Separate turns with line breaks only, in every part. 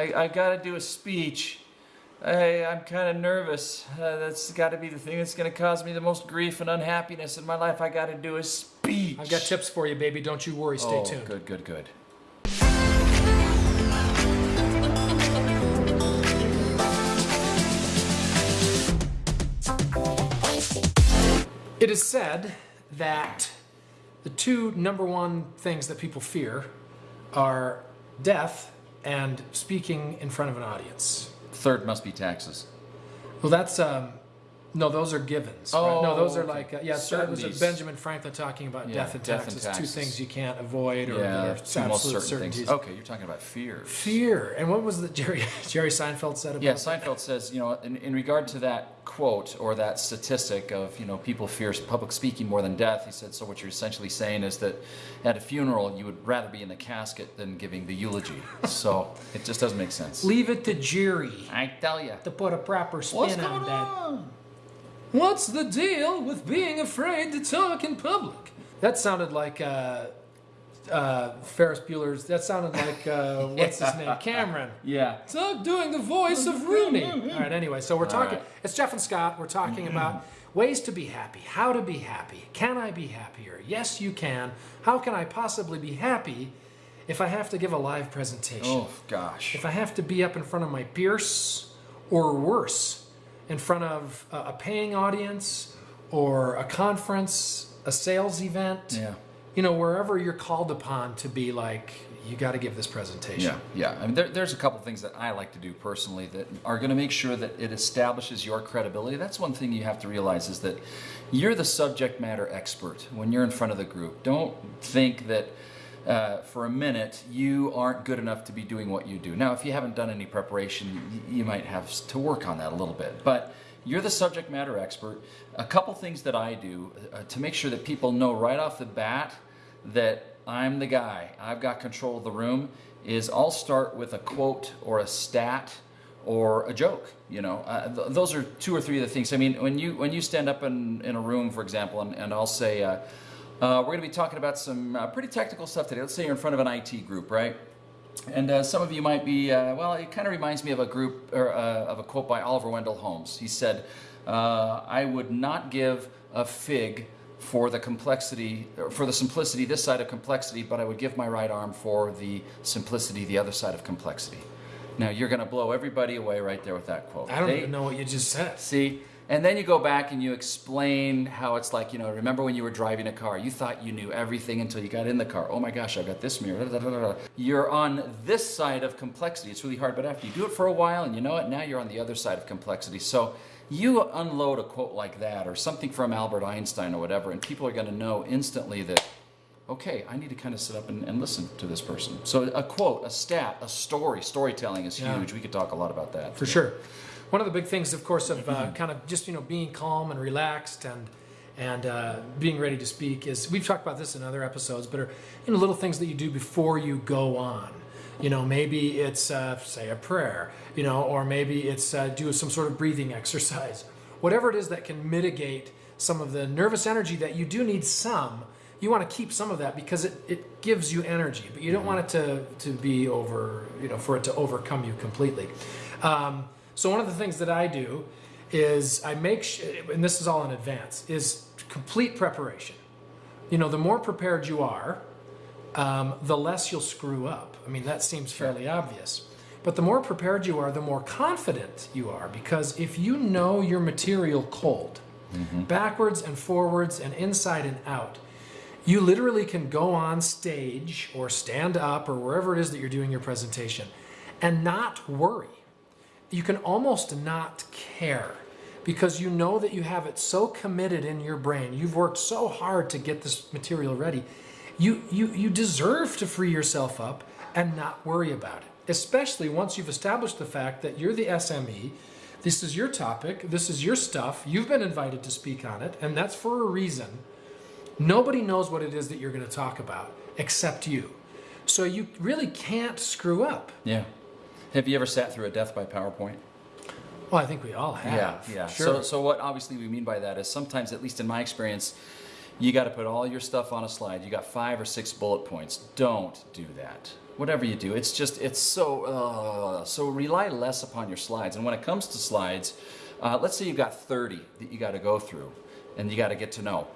I, I got to do a speech. I, I'm kind of nervous. Uh, that's got to be the thing that's going to cause me the most grief and unhappiness in my life. I got to do a speech.
I've got tips for you, baby. Don't you worry. Stay
oh,
tuned.
good, good, good.
It is said that the two number one things that people fear are death and speaking in front of an audience.
Third must be taxes.
Well, that's um, no, those are givens. right? No, those are
Oh,
like uh, yeah. That was. Benjamin Franklin talking about
Yeah,
death and
death and
taxes, two things you can't avoid or
yeah, most
absolute
certain
certainties.
things. Okay, you're talking about fears.
Fear. And what was the Jerry Jerry Seinfeld said about
Yeah, Seinfeld says, you know, in, in regard to that quote or that statistic of, you know, people fear public speaking more than death, he said, so what you're essentially saying is that at a funeral, you would rather be in the casket than giving the eulogy. so it just doesn't make sense.
Leave it to Jerry
I tell you.
to put a proper spin
What's
on
going
that. What's the deal with being afraid to talk in public? That sounded like uh, uh, Ferris Bueller's. That sounded like uh, what's his name, Cameron.
Yeah.
Stop doing the voice of Rooney. All right. Anyway, so we're talking.
right.
It's Jeff and Scott. We're talking about ways to be happy. How to be happy. Can I be happier? Yes, you can. How can I possibly be happy if I have to give a live presentation?
Oh, gosh.
if I have to be up in front of my peers, or worse, in front of a, paying audience, or a conference, a sales event,
Yeah.
you know, wherever you're called upon to be like, you got to give this presentation.
Yeah, yeah. I mean, there, there's a couple things that I like to do personally that are going to make sure that it establishes your credibility. That's one thing you have to realize is that you're the subject matter expert when you're in front of the group. Don't think that uh, for a minute you aren't good enough to be doing what you do. Now, if you haven't done any preparation, you might have to work on that a little bit. But you're the subject matter expert. A couple things that I do uh, to make sure that people know right off the bat that I'm the guy, I've got control of the room, is I'll start with a quote or a stat or a joke. You know, uh, th- those are two or three of the things. I mean, when you when you stand up in, in a room, for example, and, and I'll say, uh, uh, we're going to be talking about some uh, pretty technical stuff today. Let's say you're in front of an IT group, right? And uh, some of you might be, uh, well, it kind of reminds me of a group or uh, of a quote by Oliver Wendell Holmes. He said, uh, "I would not give a fig for the complexity, or for the simplicity this side of complexity, but I would give my right arm for the simplicity the other side of complexity." Now you're going to blow everybody away right there with that quote.
I don't
They-
even know what you just said.
See? And then you go back and you explain how it's like, you know, remember when you were driving a car? You thought you knew everything until you got in the car. Oh my gosh, I've got this mirror. da, da, da. You're on this side of complexity. It's really hard, but after you do it for a while and you know it, now you're on the other side of complexity. So you unload a quote like that or something from Albert Einstein or whatever, and people are going to know instantly that, okay, I need to kind of sit up and, and listen to this person. So a quote, a stat, a story, storytelling is
Yeah.
huge. We could talk a lot about that.
For sure. One of the big things, of course, of uh, kind of just you know being calm and relaxed and and uh, being ready to speak is we've talked about this in other episodes, but are you know little things that you do before you go on. You know, maybe it's uh, say a prayer, you know, or maybe it's uh, do some sort of breathing exercise. Whatever it is that can mitigate some of the nervous energy that you do need some. You want to keep some of that because it, it gives you energy, but you don't want it to, to be over, you know, for it to overcome you completely. Um, so one of the things that I do is I make, and this is all in advance, is complete preparation. You know, the more prepared you are, um, the less you'll screw up. I mean, that seems fairly obvious. But the more prepared you are, the more confident you are. Because if you know your material cold, backwards and forwards and inside and out, you literally can go on stage or stand up or wherever it is that you're doing your presentation and not worry. You can almost not care because you know that you have it so committed in your brain. You've worked so hard to get this material ready. You, you, you deserve to free yourself up and not worry about it, especially once you've established the fact that you're the SME. This is your topic, this is your stuff, you've been invited to speak on it, and that's for a reason. Nobody knows what it is that you're going to talk about except you. So you really can't screw up.
Yeah. Have you ever sat through a death by PowerPoint?
Well, I think we all have.
yeah. yeah.
Sure.
So, so what obviously we mean by that is sometimes, at least in my experience, you got to put all your stuff on a slide. You got five or six bullet points. Don't do that. whatever you do, it's just it's so uh, so rely less upon your slides. And when it comes to slides, uh, let's say you've got 30 that you got to go through, and you got to get to know.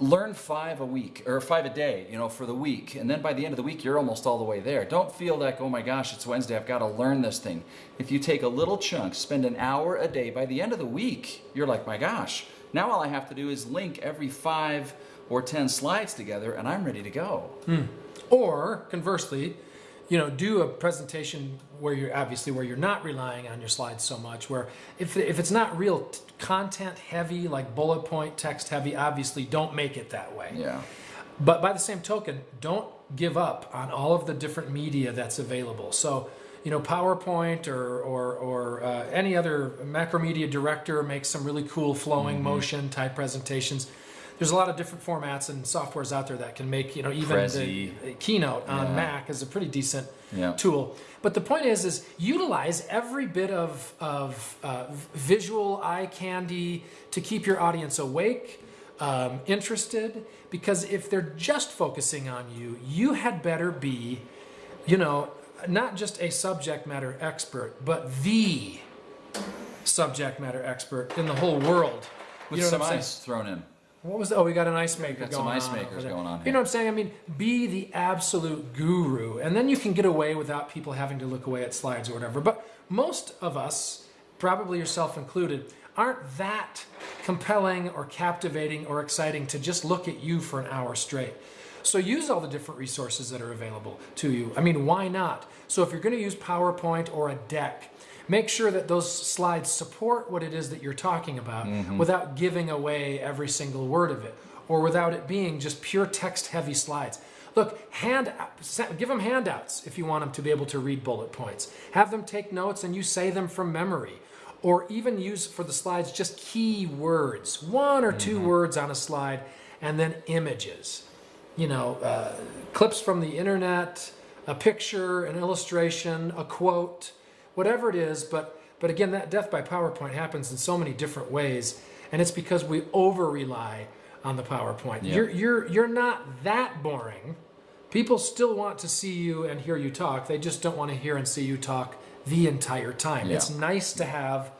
Learn five a week or five a day, you know, for the week, and then by the end of the week, you're almost all the way there. Don't feel like, oh my gosh, it's Wednesday, I've got to learn this thing. If you take a little chunk, spend an hour a day, by the end of the week, you're like, my gosh, now all I have to do is link every five or 10 slides together, and I'm ready to go. Hmm.
Or conversely, you know, do a presentation where you're obviously where you're not relying on your slides so much. Where if if it's not real t- content heavy, like bullet point text heavy, obviously don't make it that way.
Yeah.
But by the same token, don't give up on all of the different media that's available. So, you know, PowerPoint or or, or uh, any other Macromedia Director makes some really cool flowing motion type presentations. There's a lot of different formats and softwares out there that can make you know even
Prezi.
the Keynote on
Yeah.
Mac is a pretty decent
Yeah.
tool. But the point is, is utilize every bit of of uh, visual eye candy to keep your audience awake, um, interested. Because if they're just focusing on you, you had better be, you know, not just a subject matter expert, but the subject matter expert in the whole world.
With
you know
some
saying?
ice thrown in.
What was the, oh we got an ice maker
got
going
some ice
on
makers going on
You know what I'm saying? I mean, be the absolute guru, and then you can get away without people having to look away at slides or whatever. But most of us, probably yourself included, aren't that compelling or captivating or exciting to just look at you for an hour straight. So use all the different resources that are available to you. I mean, why not? So if you're going to use PowerPoint or a deck, make sure that those slides support what it is that you're talking about without giving away every single word of it or without it being just pure text heavy slides. Look, hand, give them handouts if you want them to be able to read bullet points. Have them take notes and you say them from memory. Or even use for the slides just key words, one or 2 words on a slide, and then images. You know, uh, clips from the internet, a picture, an illustration, a quote, whatever it is. But but again, that death by PowerPoint happens in so many different ways, and it's because we over rely on the PowerPoint.
Yeah.
You're you're you're not that boring. People still want to see you and hear you talk. They just don't want to hear and see you talk the entire time.
Yeah.
It's nice to have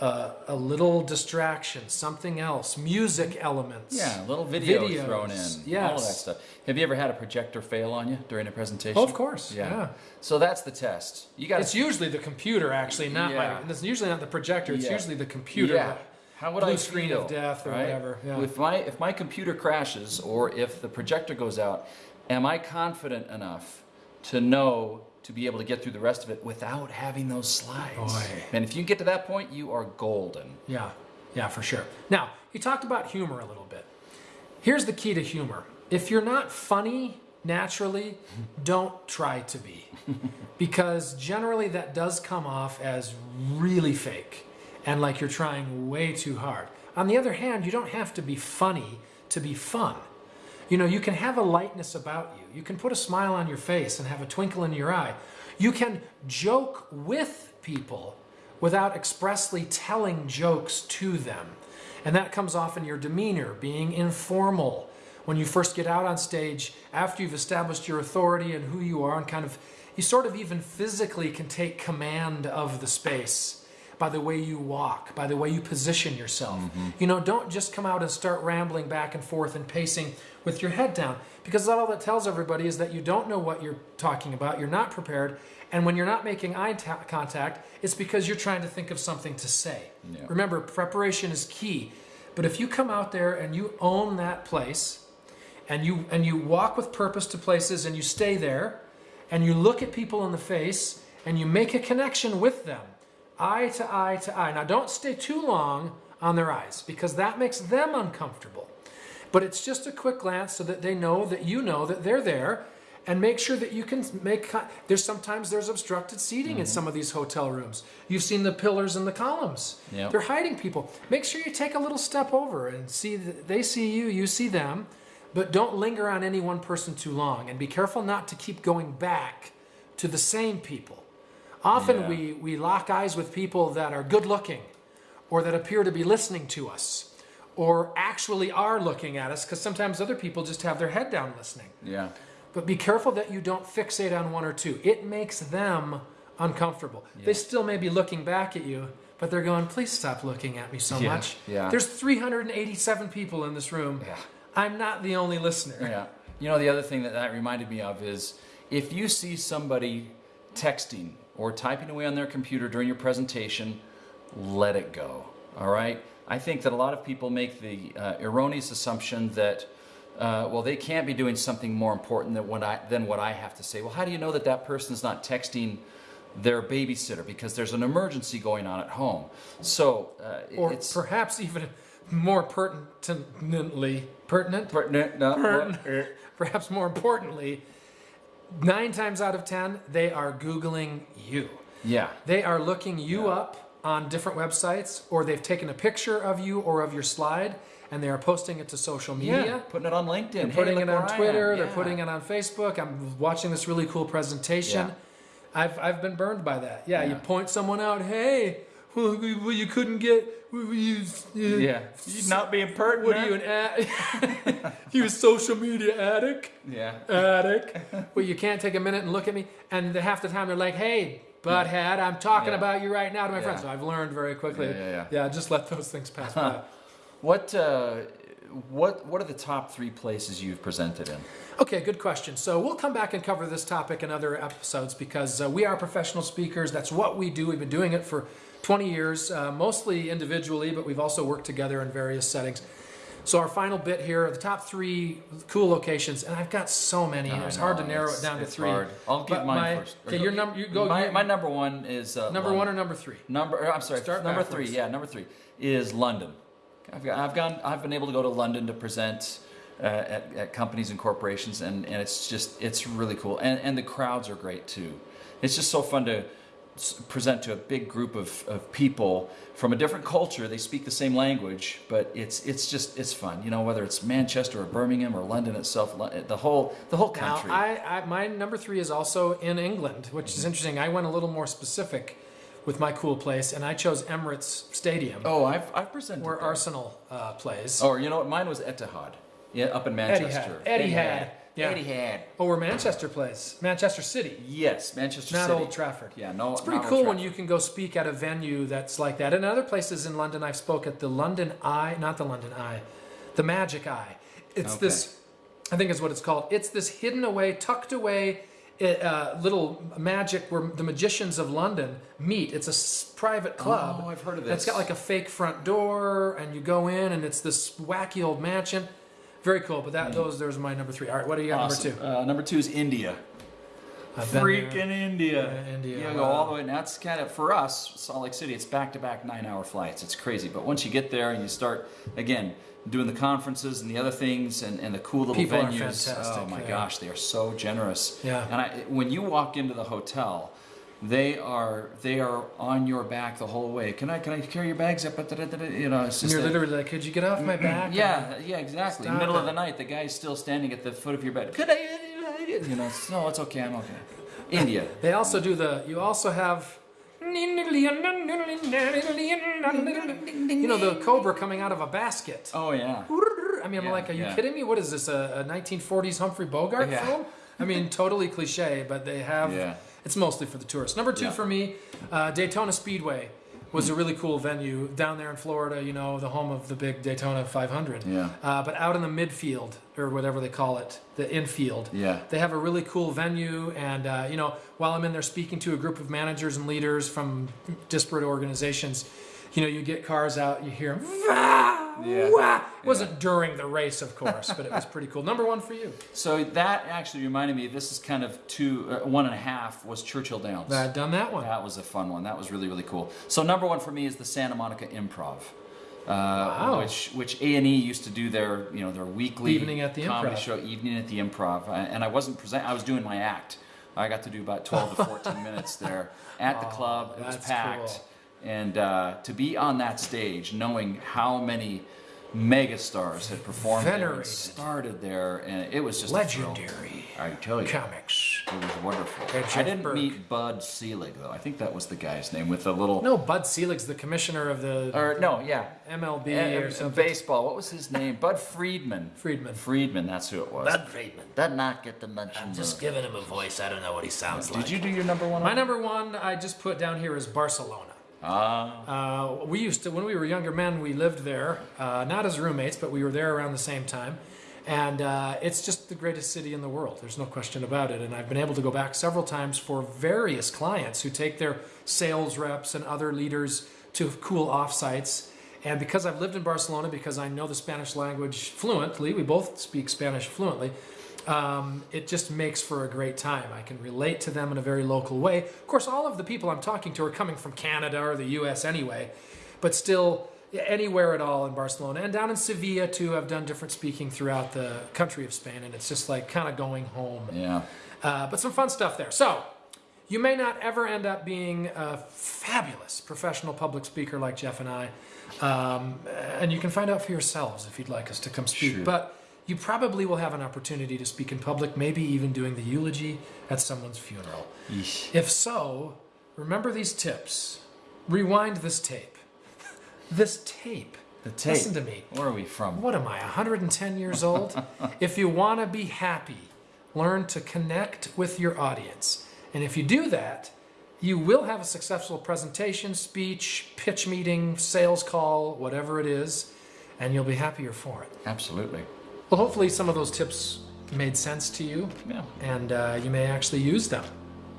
a, a little distraction, something else, music elements.
Yeah, a little video
Videos,
thrown in. All of that stuff. Have you ever had a projector fail on you during a presentation?
Oh, of course, yeah.
So that's the test. You got
It's usually the computer, actually, not
Yeah.
my. It's usually not the projector. It's
Yeah.
usually the computer.
Yeah. How would
blue
I
screen
feel,
of death or
right?
whatever, yeah.
If my if my computer crashes or if the projector goes out, am I confident enough to know to be able to get through the rest of it without having those slides?
Boy.
And if you get to that point, you are golden.
Yeah, yeah, for sure. Now, you talked about humor a little bit. Here's the key to humor if you're not funny naturally, don't try to be. because generally that does come off as really fake and like you're trying way too hard. On the other hand, you don't have to be funny to be fun. You know, you can have a lightness about you. You can put a smile on your face and have a twinkle in your eye. You can joke with people without expressly telling jokes to them. And that comes off in your demeanor, being informal. When you first get out on stage, after you've established your authority and who you are, and kind of, you sort of even physically can take command of the space by the way you walk, by the way you position yourself. Mm-hmm. You know, don't just come out and start rambling back and forth and pacing with your head down because all that tells everybody is that you don't know what you're talking about, you're not prepared, and when you're not making eye ta- contact, it's because you're trying to think of something to say.
Yeah.
Remember, preparation is key. But if you come out there and you own that place and you and you walk with purpose to places and you stay there and you look at people in the face and you make a connection with them eye to eye to eye. Now don't stay too long on their eyes because that makes them uncomfortable. But it's just a quick glance so that they know that you know that they're there and make sure that you can make there's sometimes there's obstructed seating in mm-hmm. some of these hotel rooms. You've seen the pillars and the columns.
Yep.
they're hiding people. Make sure you take a little step over and see that they see you you see them but don't linger on any one person too long and be careful not to keep going back to the same people often
Yeah.
we we lock eyes with people that are good looking or that appear to be listening to us or actually are looking at us because sometimes other people just have their head down listening
Yeah.
but be careful that you don't fixate on one or two. It makes them uncomfortable. They still may be looking back at you, but they're going, please stop looking at me so
Yeah,
much.
yeah.
There's 387 people in this room.
Yeah.
I'm not the only listener.
Yeah. You know, the other thing that that reminded me of is if you see somebody texting or typing away on their computer during your presentation, let it go. All right? I think that a lot of people make the uh, erroneous assumption that, uh, well, they can't be doing something more important than what, I, than what I have to say. Well, how do you know that that person's not texting their babysitter because there's an emergency going on at home? So, uh,
Or
it's.
perhaps even more pertinently, pertinent?
pertinent, no,
Pertinent. perhaps more importantly, nine times out of ten, they are Googling you.
yeah.
They are looking you up on different websites, or they've taken a picture of you or of your slide, and they are posting it to social media.
Yeah, putting it on LinkedIn.
They're putting
look
it on
where I am.
Twitter. They're putting it on Facebook. I'm watching this really cool presentation.
Yeah.
I've, I've been burned by that. Yeah, you point someone out. Hey, well, well, you couldn't get. well, You,
Yeah, you not being pertinent.
What are you an ad? you a social media addict?
Yeah,
Addict. well, you can't take a minute and look at me. And the, half the time they're like, "Hey, butthead, I'm talking
Yeah.
about you right now to my
Yeah.
friends." So I've learned very quickly.
Yeah, yeah, Yeah.
just let those things pass by.
What uh, what what are the top three places you've presented in?
Okay, good question. So we'll come back and cover this topic in other episodes because uh, we are professional speakers. That's what we do. We've been doing it for 20 years, uh, mostly individually, but we've also worked together in various settings. So our final bit here are the top three cool locations, and I've got so many.
I
it's
know,
hard to narrow it down to three.
hard. I'll give mine
my-
first.
Okay, your number. You go.
My, my number one is uh,
number
London.
one or number three?
Number, I'm sorry,
Start
number
backwards.
three. Yeah, number three is London. I've, got, I've gone. I've been able to go to London to present uh, at, at companies and corporations, and, and it's just it's really cool, and and the crowds are great too. It's just so fun to present to a big group of, of people from a different culture. They speak the same language, but it's it's just it's fun. You know, whether it's Manchester or Birmingham or London itself, the whole the whole
Now,
country.
I, I, my number three is also in England, which is interesting. I went a little more specific with my cool place, and I chose Emirates Stadium,
oh, I've I've presented
where
there.
Arsenal uh, plays.
Or you know what? Mine was Etihad. Yeah, up in Manchester.
Etihad. Yeah.
Etihad.
Oh, where Manchester plays, Manchester City,
Yes, Manchester
not
City.
Old Trafford.
Yeah, no.
It's pretty
not
cool when you can go speak at a venue that's like that. And other places in London, I've spoke at the London Eye, not the London Eye, the Magic Eye. It's
Okay.
this, I think is what it's called. It's this hidden away, tucked away uh, little magic where the magicians of London meet. It's a s- private club.
Oh, I've heard of this.
It's got like a fake front door, and you go in, and it's this wacky old mansion. Very cool. But that those there's my number three. All right, what do you got
Awesome.
number two?
Uh, number two is India.
I've.
Freaking India.
Yeah, India,
You go all the way, and that's kind of for us, Salt Lake City. It's back-to-back nine-hour flights. It's crazy. But once you get there and you start again doing the conferences and the other things and, and the cool little
People are
venues,
fantastic,
oh my
yeah.
gosh, they are so generous.
Yeah.
And I, when you walk into the hotel. They are they are on your back the whole way. Can I can I carry your bags up? You know, it's
And
just
you're
that-
literally like, could you get off my back?
yeah, yeah, exactly. Middle
it.
of the night, the guy's still standing at the foot of your bed. Could I? You know, it's- no, it's okay. I'm okay. India.
They also do the. You also have. You know the cobra coming out of a basket.
Oh yeah.
I mean, I'm
Yeah,
like, are you
yeah.
kidding me? What is this? A, a 1940s Humphrey Bogart
Yeah.
film? I mean, totally cliche, but they have. It's mostly for the tourists. Number two
Yeah.
for me, uh, Daytona Speedway was a really cool venue down there in Florida. You know, the home of the big Daytona 500.
Yeah.
Uh, but out in the midfield or whatever they call it, the infield.
Yeah.
They have a really cool venue, and uh, you know, while I'm in there speaking to a group of managers and leaders from disparate organizations, you know, you get cars out, you hear them.
Yeah.
Wah! It wasn't during the race, of course, but it was pretty cool. Number one for you.
So that actually reminded me. This is kind of two, uh, one and a half was Churchill Downs.
I've done that one.
That was a fun one. That was really really cool. So number one for me is the Santa Monica Improv. Uh,
Wow.
Which which A and E used to do their you know their weekly
Evening at the
comedy
Improv.
show evening at the Improv, I- and I wasn't present. I was doing my act. I got to do about twelve to fourteen minutes there at the
Oh,
club. It was
that's
packed,
cool.
And uh, to be on that stage, knowing how many megastars had performed there and started there, and it was just.
Legendary
I tell you.
comics.
It was wonderful.
And
I didn't meet Bud Selig though. I think that was the guy's name with the little.
No, Bud Selig's the commissioner of the
Or no, yeah.
MLB
Eh,
or something.
baseball. What was his name? Bud Friedman.
Friedman.
Friedman. That's who it was.
Bud Friedman.
Did not get the mention.
I'm
the-
just giving him a voice. I don't know what he sounds like.
Did you do your number one?
My number one I just put down here is Barcelona.
Ah.
Uh, we used to, when we were younger men, we lived there, uh, not as roommates, but we were there around the same time. And uh, it's just the greatest city in the world. There's no question about it. And I've been able to go back several times for various clients who take their sales reps and other leaders to cool off sites. And because I've lived in Barcelona, because I know the Spanish language fluently, we both speak Spanish fluently, um, it just makes for a great time. I can relate to them in a very local way. Of course, all of the people I'm talking to are coming from Canada or the US anyway, but still, anywhere at all in Barcelona and down in Sevilla too. I've done different speaking throughout the country of Spain, and it's just like kind of going home.
Yeah.
Uh, but some fun stuff there. So, you may not ever end up being a fabulous professional public speaker like Jeff and I, um, and you can find out for yourselves if you'd like us to come speak.
Sure.
But you probably will have an opportunity to speak in public, maybe even doing the eulogy at someone's funeral.
Yeesh.
If so, remember these tips. Rewind this tape. This tape.
The tape.
Listen to me.
Where are we from?
What am I, 110 years old? if you want to be happy, learn to connect with your audience. And if you do that, you will have a successful presentation, speech, pitch meeting, sales call, whatever it is, and you'll be happier for it.
Absolutely.
Well, hopefully, some of those tips made sense to you,
Yeah.
and uh, you may actually use them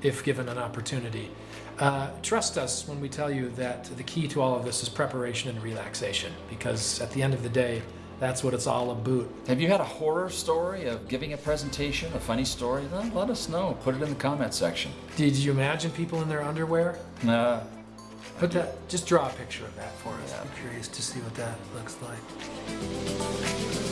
if given an opportunity. Uh, trust us when we tell you that the key to all of this is preparation and relaxation, because at the end of the day, that's what it's all about.
Have you had a horror story of giving a presentation, a funny story? Then let us know. Put it in the comment section.
Did you imagine people in their underwear?
Uh,
Put that. Just draw a picture of that for us.
Yeah.
I'm curious to see what that looks like.